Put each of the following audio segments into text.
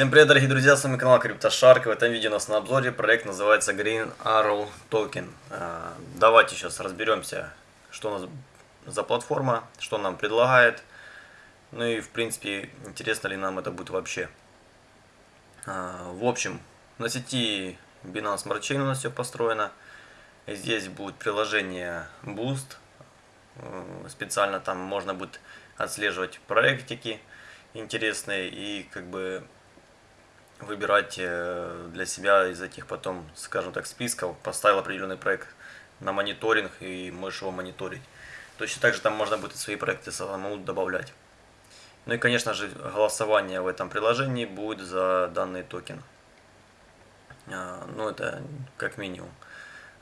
Всем привет, дорогие друзья, с вами канал CryptoShark. В этом видео у нас на обзоре проект называется Green Arrow Token. А, давайте сейчас разберемся, что у нас за платформа, что нам предлагает. Ну и, в принципе, интересно ли нам это будет вообще. А, в общем, на сети Binance Smart Chain у нас все построено. Здесь будет приложение Boost. Э, специально там можно будет отслеживать проектики интересные и как бы выбирать э, для себя из этих потом, скажем так, списков, поставил определенный проект на мониторинг и можешь его мониторить. Точно так же там можно будет свои проекты самому добавлять. Ну и, конечно же, голосование в этом приложении будет за данный токен. А, ну, это как минимум.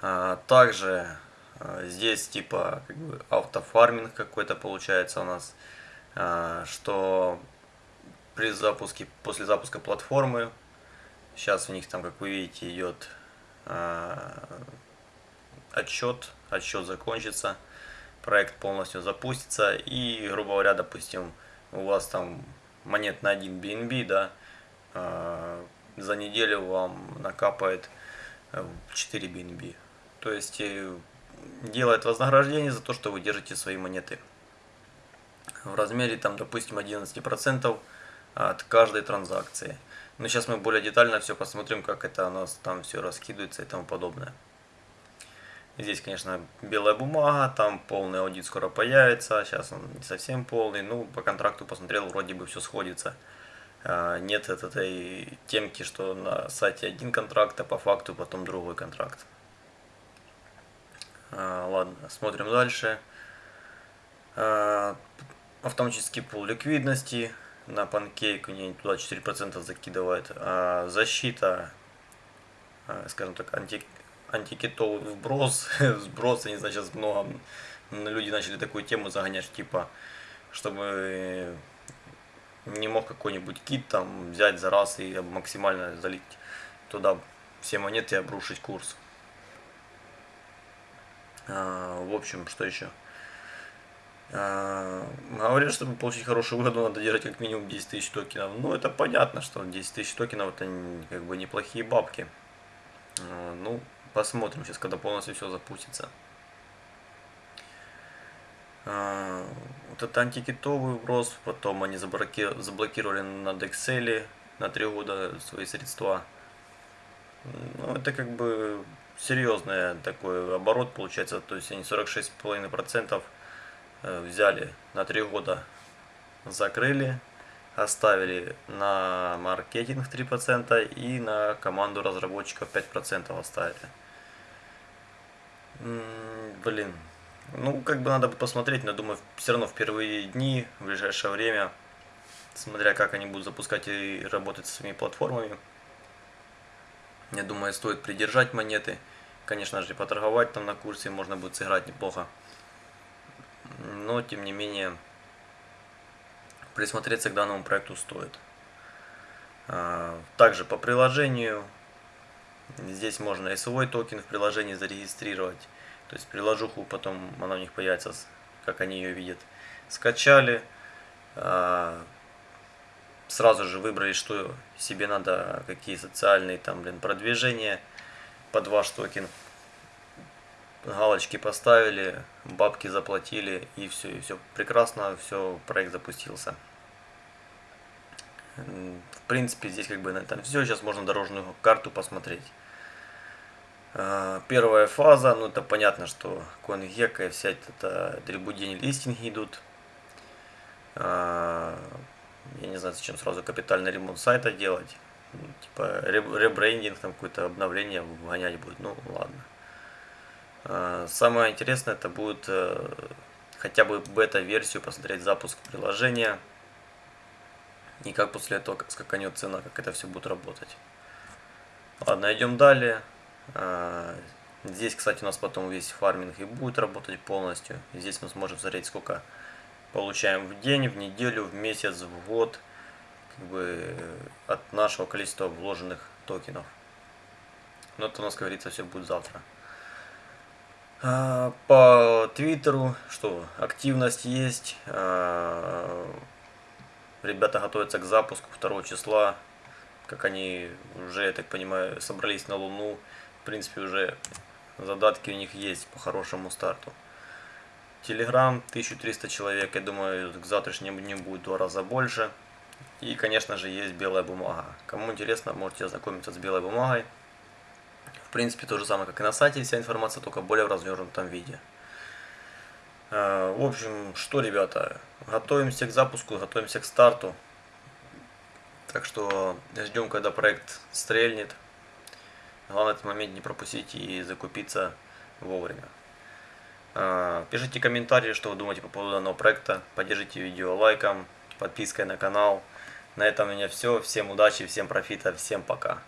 А, также а, здесь типа как бы автофарминг какой-то получается у нас, что при запуске, после запуска платформы, сейчас у них там, как вы видите, идет э, отчет, отчет закончится, проект полностью запустится. И, грубо говоря, допустим, у вас там монет на 1 BNB, да, э, за неделю вам накапает 4 BNB. То есть э, делает вознаграждение за то, что вы держите свои монеты. В размере там, допустим, 11% от каждой транзакции. Но сейчас мы более детально все посмотрим, как это у нас там все раскидывается и тому подобное. Здесь, конечно, белая бумага, там полный аудит скоро появится, сейчас он не совсем полный, ну, по контракту посмотрел, вроде бы все сходится. А, нет этой темки, что на сайте один контракт, а по факту потом другой контракт. А, ладно, смотрим дальше. Автоматический пул ликвидности, на панкейк, не туда 4% закидывает. А защита, а, скажем так, анти, антикитовый вброс, сброс, я не знаю, сейчас много люди начали такую тему загонять, типа, чтобы не мог какой-нибудь кит там взять за раз и максимально залить туда все монеты и обрушить курс. А, в общем, что еще? А, говорят, чтобы получить хорошую выгоду, надо держать как минимум 10 тысяч токенов. Ну, это понятно, что 10 тысяч токенов это как бы неплохие бабки. А, ну, посмотрим сейчас, когда полностью все запустится. А, вот это антикитовый вброс, потом они заблокировали на Dexel на 3 года свои средства. Ну, это как бы серьезный такой оборот получается, то есть они 46,5% Э, взяли на три года, закрыли, оставили на маркетинг 3% и на команду разработчиков 5% оставили. Блин, ну как бы надо бы посмотреть, но думаю все равно в первые дни, в ближайшее время, смотря как они будут запускать и работать с своими платформами, я думаю стоит придержать монеты, конечно же поторговать там на курсе, можно будет сыграть неплохо но тем не менее присмотреться к данному проекту стоит. А, также по приложению, здесь можно свой токен в приложении зарегистрировать, то есть приложуху потом она у них появится, как они ее видят. Скачали, а, сразу же выбрали, что себе надо, какие социальные там, блин, продвижения под ваш токен галочки поставили, бабки заплатили и все, и все прекрасно, все, проект запустился. В принципе, здесь как бы на этом все, сейчас можно дорожную карту посмотреть. А, первая фаза, ну это понятно, что CoinGecko и вся эта атрибудень листинги идут. А, я не знаю, зачем сразу капитальный ремонт сайта делать. Ну, типа ребрендинг, там какое-то обновление гонять будет, ну ладно. Самое интересное это будет э, хотя бы бета-версию посмотреть запуск приложения и как после этого скаканет цена, как это все будет работать. Ладно, идем далее. А, здесь, кстати, у нас потом весь фарминг и будет работать полностью. Здесь мы сможем смотреть, сколько получаем в день, в неделю, в месяц, в год как бы, от нашего количества вложенных токенов. Но это у нас, как говорится, все будет завтра. А, по Твиттеру, что активность есть. А, ребята готовятся к запуску 2 числа. как они уже, я так понимаю, собрались на Луну. В принципе, уже задатки у них есть по хорошему старту. Телеграм 1300 человек, я думаю, к завтрашнему дню будет в два раза больше. И, конечно же, есть белая бумага. Кому интересно, можете ознакомиться с белой бумагой. В принципе, то же самое, как и на сайте, вся информация, только более в развернутом виде. Э, в общем, что, ребята, готовимся к запуску, готовимся к старту. Так что ждем, когда проект стрельнет. Главное этот момент не пропустить и закупиться вовремя. Э, пишите комментарии, что вы думаете по поводу данного проекта. Поддержите видео лайком, подпиской на канал. На этом у меня все. Всем удачи, всем профита, всем пока.